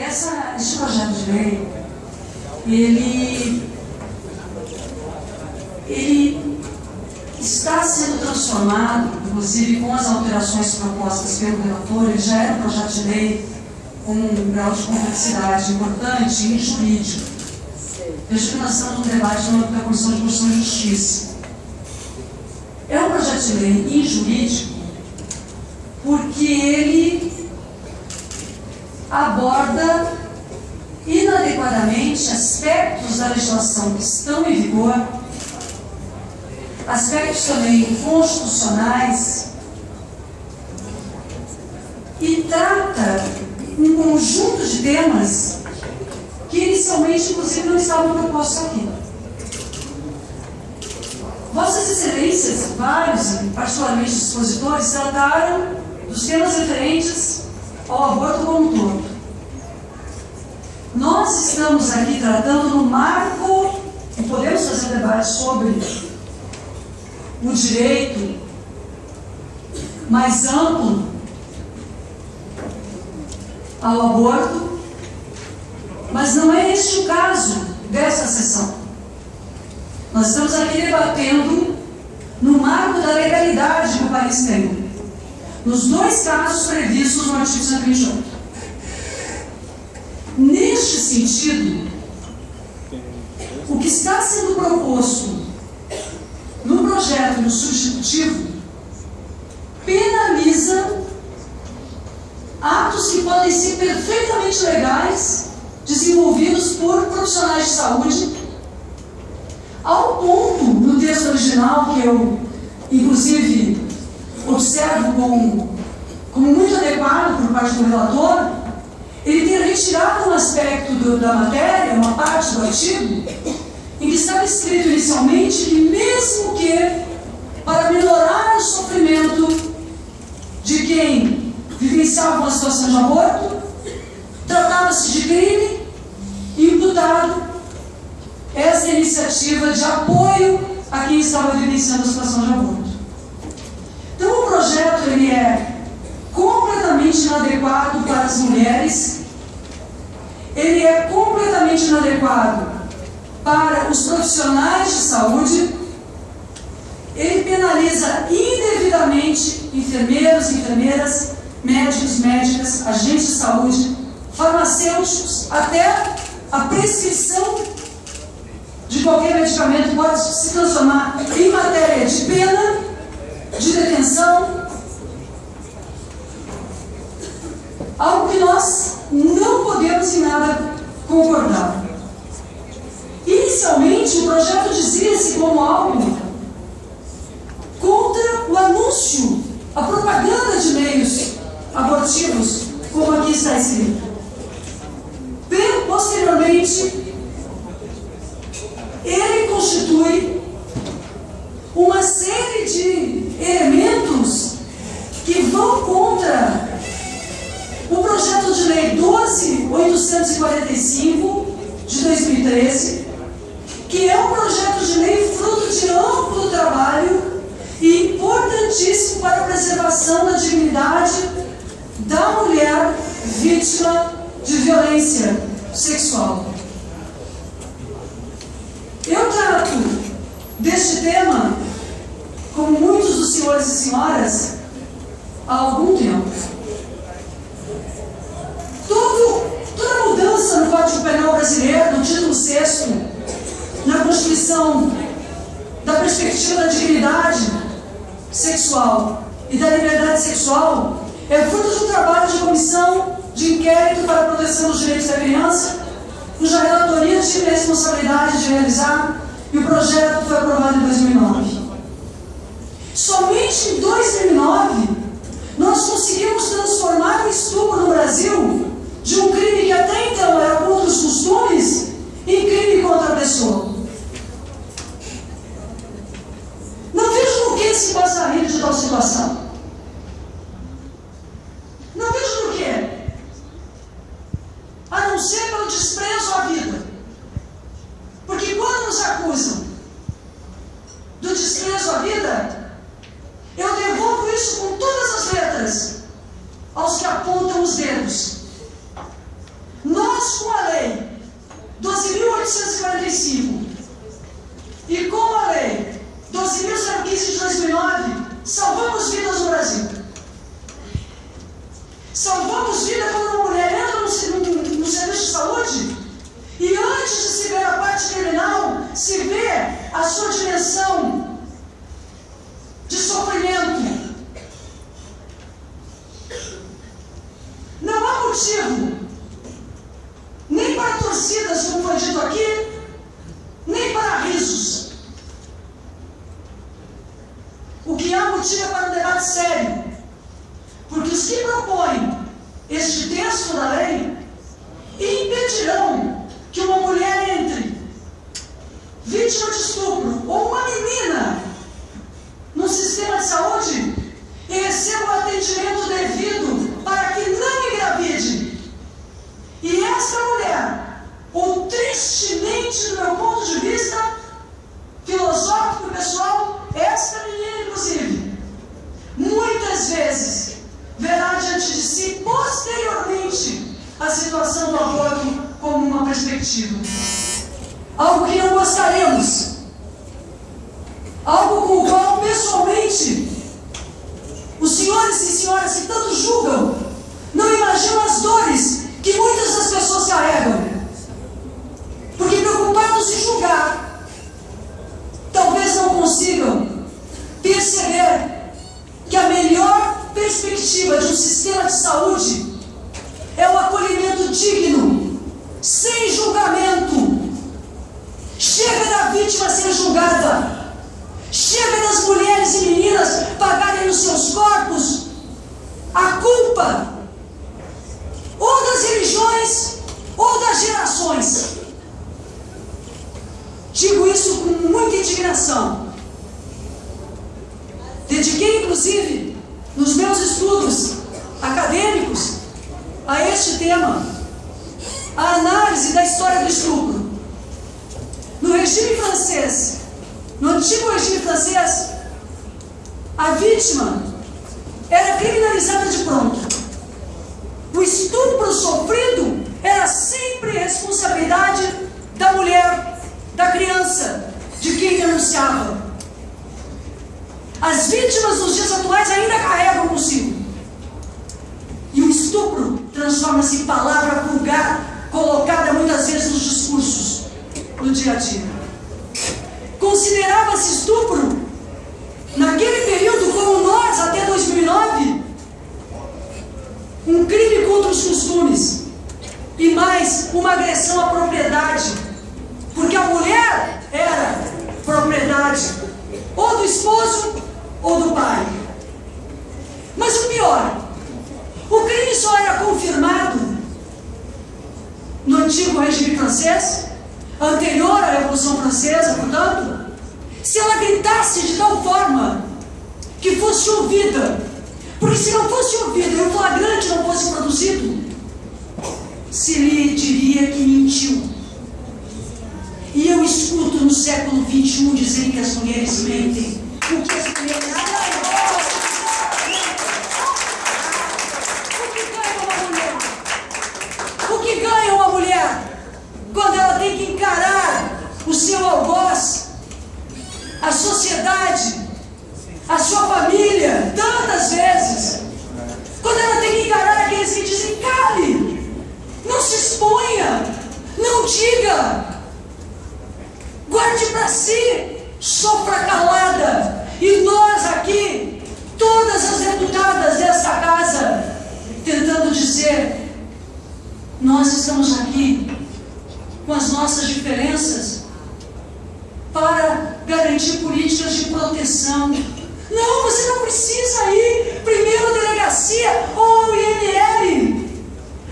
essa, esse projeto de lei, ele, ele está sendo transformado, inclusive com as alterações propostas pelo relator, ele já era um projeto de lei com um grau de complexidade importante e jurídico. Veja que nós estamos num debate no âmbito da Comissão de Constituição e Justiça. É um projeto de lei injurídico porque ele aborda inadequadamente aspectos da legislação que estão em vigor, aspectos também constitucionais, e trata um conjunto de temas que inicialmente, inclusive, não estavam propostos aqui. Vossas Excelências, vários, particularmente expositores, trataram dos temas referentes ao aborto como um todo. Nós estamos aqui tratando no marco, e podemos fazer um debate sobre o direito mais amplo ao aborto, mas não é este o caso dessa sessão. Nós estamos aqui debatendo no marco da legalidade que o país tem, nos dois casos previstos artigo 128. Neste sentido, o que está sendo proposto no projeto do substitutivo penaliza atos que podem ser perfeitamente legais, desenvolvidos por profissionais de saúde, ao ponto, no texto original, que eu, inclusive, observo como muito adequado por parte do relator, ele ter retirado um aspecto do, da matéria, uma parte do artigo, em que estava escrito inicialmente que, mesmo que, para melhorar o sofrimento de quem vivenciava uma situação de aborto, tratava-se de crime imputado essa iniciativa de apoio a quem estava vivenciando a situação de aborto. Então o projeto ele é completamente inadequado para as mulheres, ele é completamente inadequado para os profissionais de saúde, ele penaliza indevidamente enfermeiros enfermeiras médicos, médicas, agentes de saúde, farmacêuticos, até a prescrição de qualquer medicamento pode se transformar em matéria de pena, de detenção, algo que nós não podemos em nada concordar. Inicialmente, o projeto dizia-se como algo contra o anúncio, a propaganda de meios abortivos, como aqui está escrito. Posteriormente, ele constitui uma série de elementos 12.845 de 2013, que é um projeto de lei fruto de amplo trabalho e importantíssimo para a preservação da dignidade da mulher vítima de violência sexual. Eu trato deste tema, como muitos dos senhores e senhoras, há algum tempo. Todo, toda mudança no Código Penal brasileiro, no título 6, na Constituição, da perspectiva da dignidade sexual e da liberdade sexual, é fruto de um trabalho de comissão de inquérito para a proteção dos direitos da criança, cuja relatoria tive a responsabilidade de realizar e o projeto foi aprovado em 2009. Somente em 2009 nós conseguimos transformar o estupro no Brasil de um crime que até então era contra os costumes em crime contra a pessoa. Não vejo no que se passaria de tal situação. Não vejo por quê. A não ser pelo desprezo à vida. Porque quando nos acusam do desprezo à vida, eu devolvo isso com todas as letras aos que apontam os dedos Salvamos vida quando uma mulher entra no, no, no serviço de saúde e antes de se ver a parte criminal, se vê a sua dimensão de sofrimento. Não há motivo, nem para torcidas, como foi dito aqui, nem para risos. O que há motivo é para um debate sério. Porque os que propõem este texto da lei impedirão que uma mulher entre vítima de estupro ou uma menina no sistema de saúde e receba o atendimento devido para que não engravide. E essa mulher, ou tristemente, do meu ponto de vista filosófico pessoal, esta menina, inclusive, muitas vezes verá diante de si posteriormente a situação do aborto perspectiva. Algo que não gostaremos. Algo com o qual, pessoalmente, os senhores e senhoras que tanto julgam não imaginam as dores que muitas das pessoas carregam. Porque preocupados em julgar, talvez não consigam perceber que a melhor perspectiva de um sistema de saúde é o acolhimento digno, sem julgamento. Chega da vítima ser julgada. Chega das mulheres e meninas pagarem nos seus corpos a culpa ou das religiões ou das gerações. Digo isso com muita indignação. Dediquei, inclusive, nos meus estudos acadêmicos a este tema, da história do estupro. No regime francês, no antigo regime francês, a vítima era criminalizada de pronto. O estupro sofrido era sempre responsabilidade da mulher, da criança, de quem denunciava. As vítimas dos dias atuais ainda carregam consigo. E o estupro transforma-se em palavra vulgar, colocada muitas vezes nos discursos do dia a dia. Considerava-se estupro, naquele período, como nós, até 2009, um crime contra os costumes e mais uma agressão à propriedade, porque a mulher era propriedade ou do esposo ou do pai. Mas o pior, o crime só era confirmado antigo regime francês, anterior à Revolução Francesa, portanto, se ela gritasse de tal forma que fosse ouvida. Porque se não fosse ouvida e o flagrante não fosse produzido, se lhe diria que mentiu. E eu escuto no século XXI dizer que as mulheres mentem. O que as mulheres O que ganha uma mulher? O que ganha uma mulher quando ela tem que encarar o seu algoz, a sociedade, a sua família, tantas vezes? Quando ela tem que encarar aqueles que dizem, cale, não se exponha, não diga, guarde para si, sofra calada. E nós aqui, todas as deputadas desta casa, tentando dizer: nós estamos aqui com as nossas diferenças para garantir políticas de proteção. Não, você não precisa ir primeiro à delegacia ou ao IML.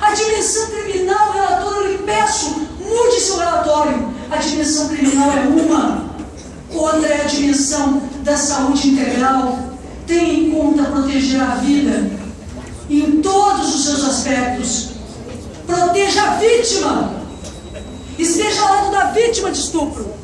A dimensão criminal, relator, eu lhe peço, mude seu relatório. A dimensão criminal é uma, outra é a dimensão da saúde integral. Tenha em conta proteger a vida em todos os seus aspectos. Proteja a vítima. Esteja ao lado da vítima de estupro.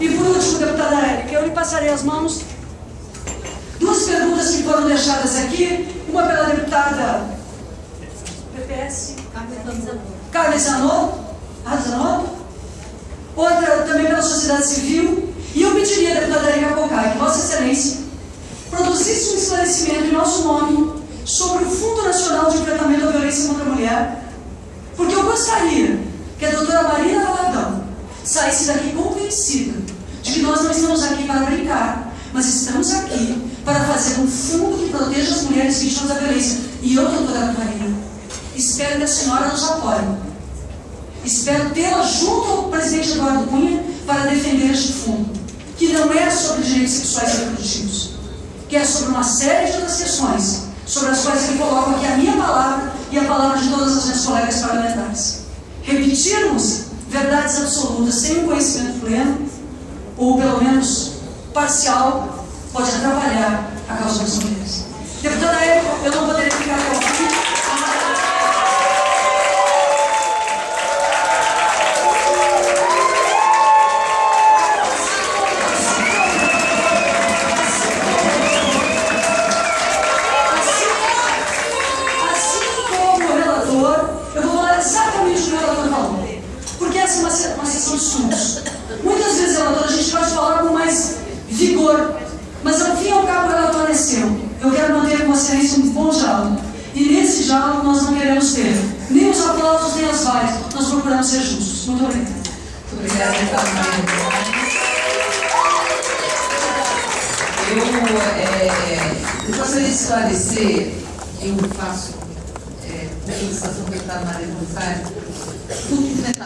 E por último, deputada Érica, eu lhe passarei as mãos. Duas perguntas que foram deixadas aqui. Uma pela deputada PPS. Carmen Zanotto. Ah, Zanotto. Outra também pela sociedade civil. E eu pediria, deputada Érica Cocai, que Vossa Excelência produzisse um esclarecimento em nosso nome sobre o Fundo Nacional de Enfrentamento à Violência contra a Mulher, porque eu gostaria que a doutora Marina saísse daqui convencida de que nós não estamos aqui para brincar, mas estamos aqui para fazer um fundo que proteja as mulheres vítimas da violência. E eu, doutora Marina, espero que a senhora nos apoie. Espero tê-la junto ao presidente Eduardo Cunha para defender este fundo, que não é sobre direitos sexuais e reprodutivos, que é sobre uma série de outras questões, sobre as quais ele coloca aqui a minha palavra e a palavra de todas as minhas colegas parlamentares. Repetirmos verdades absolutas sem um conhecimento pleno, ou pelo menos parcial, pode atrapalhar a causa das mulheres. Deputada eu não poderia ser justos. Muito obrigada. Muito obrigada, deputada Eu, é, eu gostaria de esclarecer, eu faço é, a solicitação do deputado Maria Rosário, tudo enfrentamento